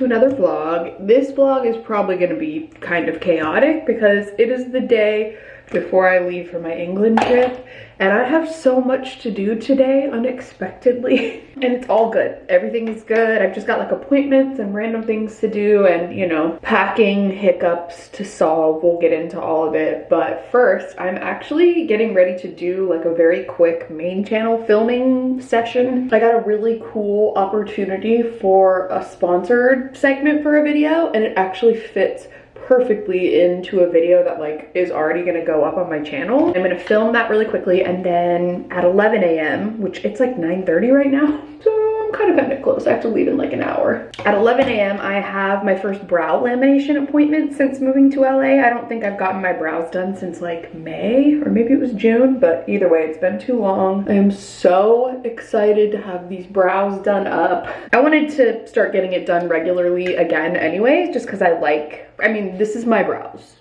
to another vlog. This vlog is probably gonna be kind of chaotic because it is the day before I leave for my England trip and I have so much to do today unexpectedly and it's all good. Everything is good. I've just got like appointments and random things to do and you know, packing hiccups to solve. We'll get into all of it. But first, I'm actually getting ready to do like a very quick main channel filming session. I got a really cool opportunity for a sponsored segment for a video and it actually fits perfectly into a video that like is already gonna go up on my channel. I'm gonna film that really quickly and then at 11 a.m., which it's like 9.30 right now. So I'm kind of kind of close. I have to leave in like an hour. At 11 a.m. I have my first brow lamination appointment since moving to LA. I don't think I've gotten my brows done since like May or maybe it was June, but either way, it's been too long. I am so excited to have these brows done up. I wanted to start getting it done regularly again anyway, just because I like I mean, this is my brows.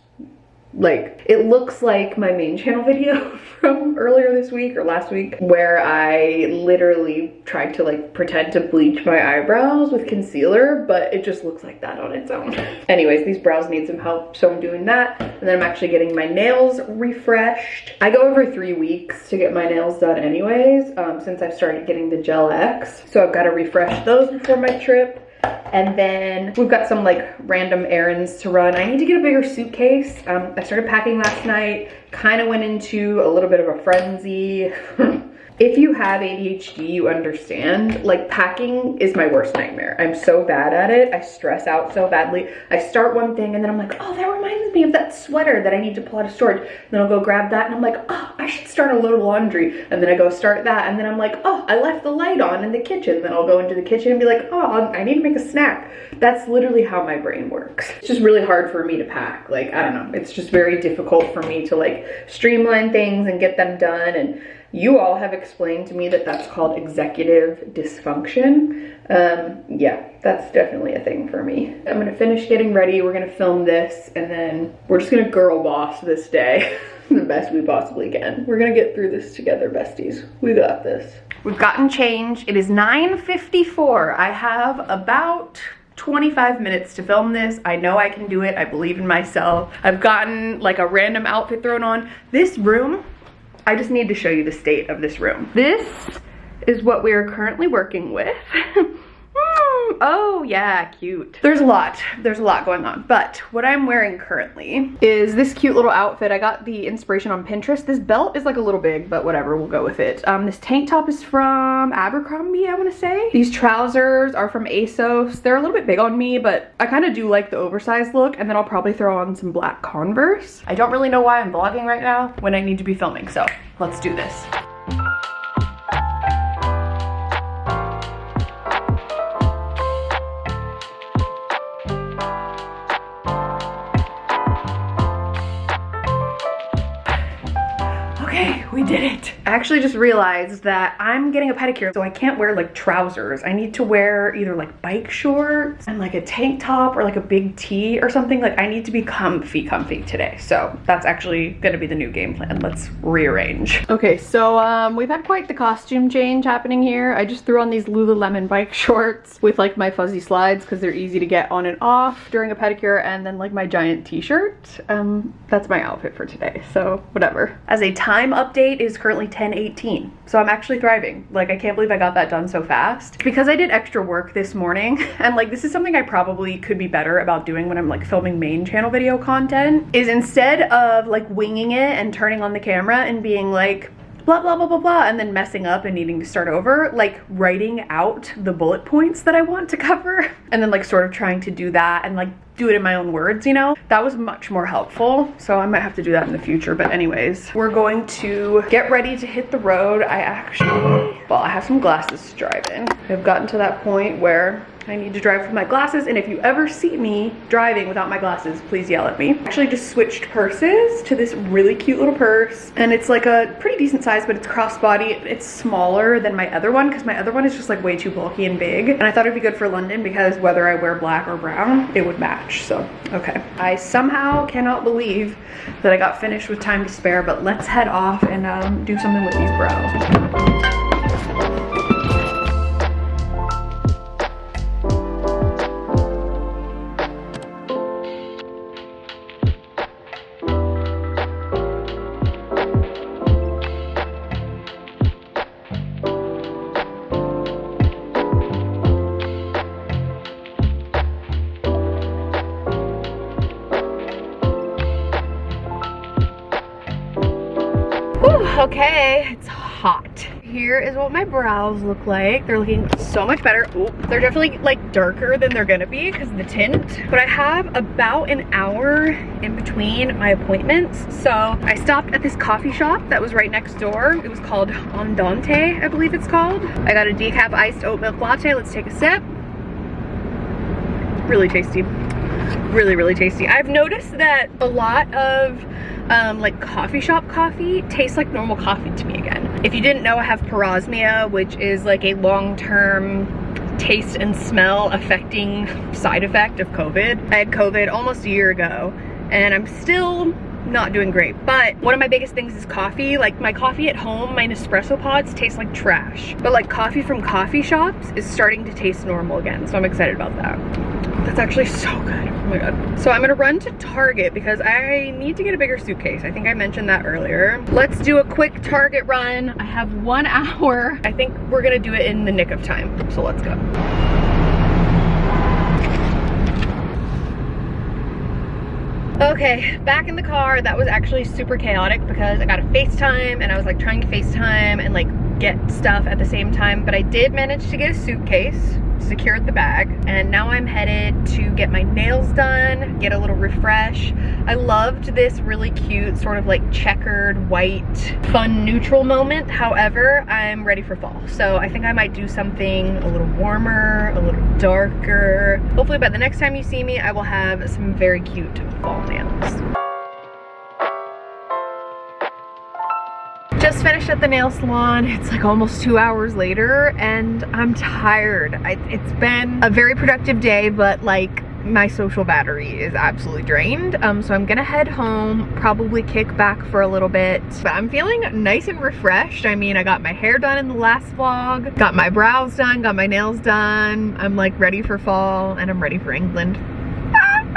Like, it looks like my main channel video from earlier this week or last week where I literally tried to like pretend to bleach my eyebrows with concealer, but it just looks like that on its own. Anyways, these brows need some help, so I'm doing that. And then I'm actually getting my nails refreshed. I go every three weeks to get my nails done anyways, um, since I've started getting the Gel X. So I've got to refresh those before my trip. And then we've got some like random errands to run. I need to get a bigger suitcase. Um, I started packing last night, kind of went into a little bit of a frenzy. if you have ADHD, you understand. Like packing is my worst nightmare. I'm so bad at it. I stress out so badly. I start one thing and then I'm like, oh, that reminds me of that sweater that I need to pull out of storage. And Then I'll go grab that and I'm like, oh, I should start a load of laundry. And then I go start that. And then I'm like, oh, I left the light on in the kitchen. Then I'll go into the kitchen and be like, oh, I need to make a snack. That's literally how my brain works. It's just really hard for me to pack. Like, I don't know. It's just very difficult for me to like streamline things and get them done. And you all have explained to me that that's called executive dysfunction. Um, yeah, that's definitely a thing for me. I'm gonna finish getting ready. We're gonna film this and then we're just gonna girl boss this day the best we possibly can. We're gonna get through this together, besties. We got this. We've gotten change. It is 9.54. I have about 25 minutes to film this. I know I can do it. I believe in myself. I've gotten like a random outfit thrown on. This room I just need to show you the state of this room. This is what we are currently working with. oh yeah, cute. There's a lot, there's a lot going on. But what I'm wearing currently is this cute little outfit. I got the inspiration on Pinterest. This belt is like a little big, but whatever, we'll go with it. Um, this tank top is from Abercrombie, I wanna say. These trousers are from ASOS. They're a little bit big on me, but I kind of do like the oversized look. And then I'll probably throw on some black Converse. I don't really know why I'm vlogging right now when I need to be filming, so let's do this. Did it. I actually just realized that I'm getting a pedicure, so I can't wear like trousers. I need to wear either like bike shorts and like a tank top or like a big tee or something. Like I need to be comfy comfy today. So that's actually gonna be the new game plan. Let's rearrange. Okay, so um, we've had quite the costume change happening here. I just threw on these Lululemon bike shorts with like my fuzzy slides because they're easy to get on and off during a pedicure and then like my giant t-shirt. Um, that's my outfit for today, so whatever. As a time update, is currently 10:18, So I'm actually thriving. Like I can't believe I got that done so fast. Because I did extra work this morning and like this is something I probably could be better about doing when I'm like filming main channel video content is instead of like winging it and turning on the camera and being like blah blah blah blah blah and then messing up and needing to start over like writing out the bullet points that I want to cover and then like sort of trying to do that and like do it in my own words, you know? That was much more helpful. So I might have to do that in the future. But anyways, we're going to get ready to hit the road. I actually, well, I have some glasses to drive in. I've gotten to that point where I need to drive with my glasses and if you ever see me driving without my glasses, please yell at me. I actually just switched purses to this really cute little purse and it's like a pretty decent size but it's crossbody. It's smaller than my other one because my other one is just like way too bulky and big and I thought it'd be good for London because whether I wear black or brown, it would match. So, okay. I somehow cannot believe that I got finished with time to spare but let's head off and um, do something with these brows. Okay, it's hot. Here is what my brows look like. They're looking so much better. Ooh, they're definitely like darker than they're gonna be because of the tint. But I have about an hour in between my appointments. So I stopped at this coffee shop that was right next door. It was called Andante, I believe it's called. I got a decaf iced oat milk latte. Let's take a sip. Really tasty. Really, really tasty. I've noticed that a lot of um, like coffee shop coffee tastes like normal coffee to me again. If you didn't know, I have parosmia, which is like a long-term taste and smell affecting side effect of COVID. I had COVID almost a year ago and I'm still not doing great. But one of my biggest things is coffee. Like my coffee at home, my Nespresso pods taste like trash. But like coffee from coffee shops is starting to taste normal again. So I'm excited about that. That's actually so good. Oh my god. So I'm gonna run to Target because I need to get a bigger suitcase. I think I mentioned that earlier. Let's do a quick Target run. I have one hour. I think we're gonna do it in the nick of time. So let's go. Okay, back in the car. That was actually super chaotic because I got a FaceTime and I was like trying to FaceTime and like get stuff at the same time. But I did manage to get a suitcase secured the bag and now I'm headed to get my nails done, get a little refresh. I loved this really cute sort of like checkered white fun neutral moment. However, I'm ready for fall. So I think I might do something a little warmer, a little darker. Hopefully by the next time you see me, I will have some very cute fall nails. Just finished at the nail salon. It's like almost two hours later and I'm tired. I, it's been a very productive day, but like my social battery is absolutely drained. Um, so I'm gonna head home, probably kick back for a little bit. But I'm feeling nice and refreshed. I mean, I got my hair done in the last vlog, got my brows done, got my nails done. I'm like ready for fall and I'm ready for England.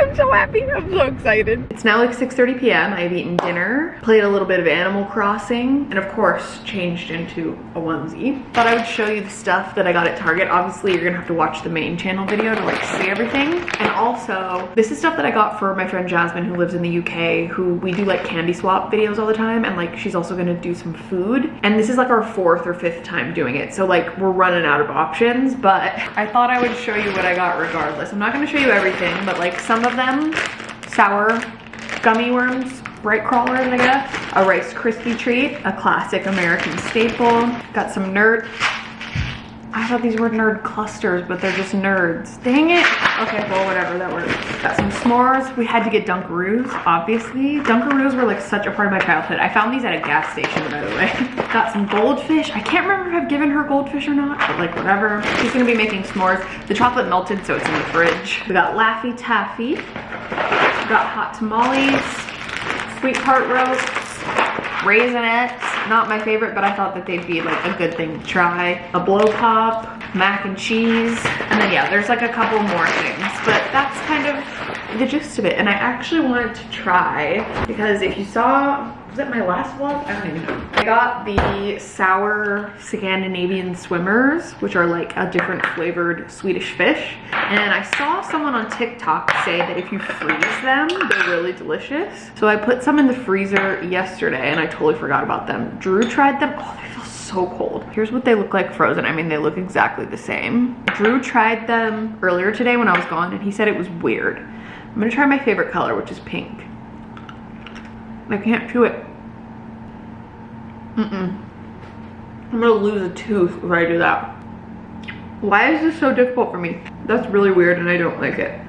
I'm so happy. I'm so excited. It's now like 6.30 p.m. I've eaten dinner, played a little bit of Animal Crossing, and of course, changed into a onesie. Thought I would show you the stuff that I got at Target. Obviously, you're gonna have to watch the main channel video to like see everything. And also, this is stuff that I got for my friend Jasmine who lives in the UK, who we do like candy swap videos all the time. And like, she's also gonna do some food. And this is like our fourth or fifth time doing it. So like, we're running out of options, but I thought I would show you what I got regardless. I'm not gonna show you everything, but like some of them, sour gummy worms, Brite Crawlers, I guess. A Rice Krispie treat, a classic American staple. Got some nerd. I thought these were nerd clusters, but they're just nerds. Dang it. Okay, well, whatever, that works. Got some s'mores. We had to get Dunkaroos, obviously. Dunkaroos were like such a part of my childhood. I found these at a gas station, by the way. Got some goldfish. I can't remember if I've given her goldfish or not, but like whatever. She's gonna be making s'mores. The chocolate melted, so it's in the fridge. We got Laffy Taffy. We got hot tamales, sweet tart roasts, Raisinets, not my favorite, but I thought that they'd be like a good thing to try. A blow pop, mac and cheese, and then yeah, there's like a couple more things, but that's kind of the gist of it. And I actually wanted to try, because if you saw was that my last vlog? I don't even know. I got the sour Scandinavian swimmers, which are like a different flavored Swedish fish. And I saw someone on TikTok say that if you freeze them, they're really delicious. So I put some in the freezer yesterday and I totally forgot about them. Drew tried them. Oh, they feel so cold. Here's what they look like frozen. I mean, they look exactly the same. Drew tried them earlier today when I was gone and he said it was weird. I'm gonna try my favorite color, which is pink. I can't chew it. Mm-mm. I'm gonna lose a tooth if I do that. Why is this so difficult for me? That's really weird and I don't like it.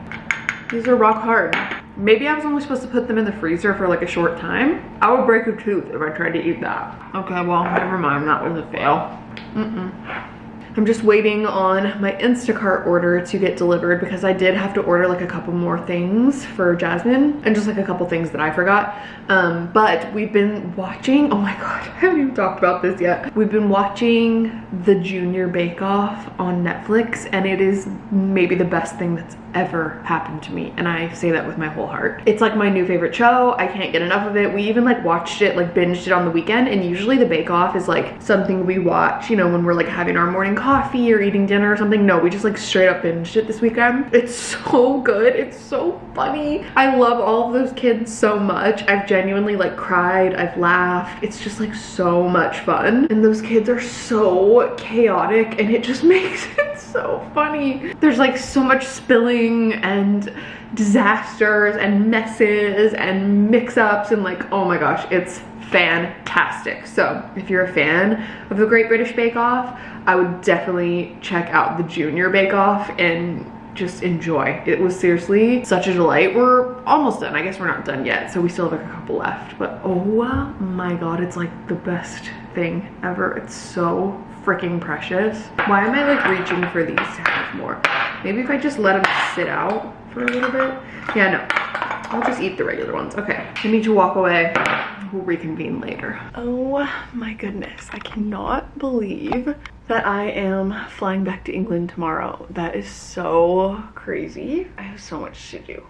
These are rock hard. Maybe I was only supposed to put them in the freezer for like a short time. I would break a tooth if I tried to eat that. Okay, well, never mind. That was a fail. Mm-mm. I'm just waiting on my Instacart order to get delivered because I did have to order like a couple more things for Jasmine and just like a couple things that I forgot. Um, but we've been watching, oh my God, I haven't even talked about this yet. We've been watching the Junior Bake Off on Netflix and it is maybe the best thing that's ever happened to me and I say that with my whole heart. It's like my new favorite show. I can't get enough of it. We even like watched it, like binged it on the weekend and usually the Bake Off is like something we watch, you know, when we're like having our morning coffee or eating dinner or something. No, we just like straight up binged it this weekend. It's so good. It's so funny. I love all of those kids so much. I've genuinely like cried. I've laughed. It's just like so much fun. And those kids are so chaotic and it just makes it so funny. There's like so much spilling and disasters and messes and mix-ups and like, oh my gosh, it's fantastic. So if you're a fan of the Great British Bake Off, I would definitely check out the Junior Bake Off and just enjoy. It was seriously such a delight. We're almost done. I guess we're not done yet, so we still have like a couple left. But oh my god, it's like the best thing ever. It's so freaking precious. Why am I like reaching for these to have more? Maybe if I just let them sit out for a little bit. Yeah, no. I'll just eat the regular ones. Okay, I need to walk away. We'll reconvene later. Oh my goodness. I cannot believe that I am flying back to England tomorrow. That is so crazy. I have so much to do.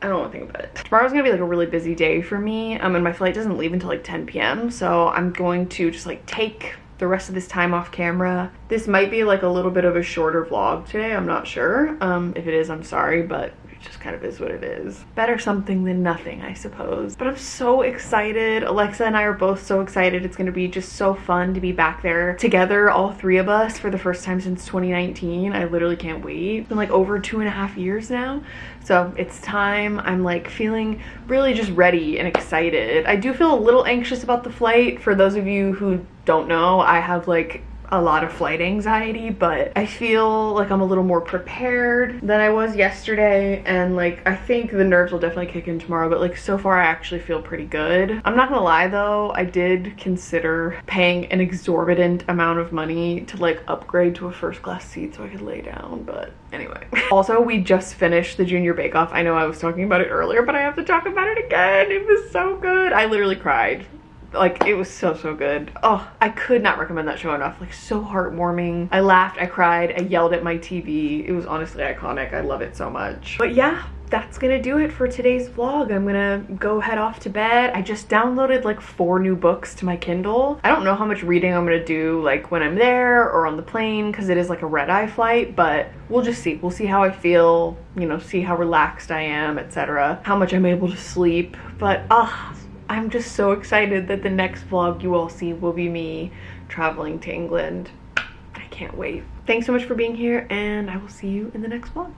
I don't want to think about it. Tomorrow's gonna be like a really busy day for me. Um, and my flight doesn't leave until like 10 p.m. So I'm going to just like take the rest of this time off camera. This might be like a little bit of a shorter vlog today, I'm not sure. Um, if it is, I'm sorry, but it just kind of is what it is. Better something than nothing, I suppose. But I'm so excited. Alexa and I are both so excited. It's gonna be just so fun to be back there together, all three of us, for the first time since 2019. I literally can't wait. It's been like over two and a half years now. So it's time. I'm like feeling really just ready and excited. I do feel a little anxious about the flight. For those of you who don't know, I have like a lot of flight anxiety, but I feel like I'm a little more prepared than I was yesterday. And like, I think the nerves will definitely kick in tomorrow, but like so far I actually feel pretty good. I'm not gonna lie though, I did consider paying an exorbitant amount of money to like upgrade to a first class seat so I could lay down, but anyway. also, we just finished the Junior Bake Off. I know I was talking about it earlier, but I have to talk about it again. It was so good. I literally cried like it was so so good oh i could not recommend that show enough like so heartwarming i laughed i cried i yelled at my tv it was honestly iconic i love it so much but yeah that's gonna do it for today's vlog. I'm gonna go head off to bed. I just downloaded like four new books to my Kindle. I don't know how much reading I'm gonna do like when I'm there or on the plane because it is like a red-eye flight, but we'll just see. We'll see how I feel, you know, see how relaxed I am, etc. How much I'm able to sleep. But ah, I'm just so excited that the next vlog you all see will be me traveling to England. I can't wait. Thanks so much for being here and I will see you in the next vlog.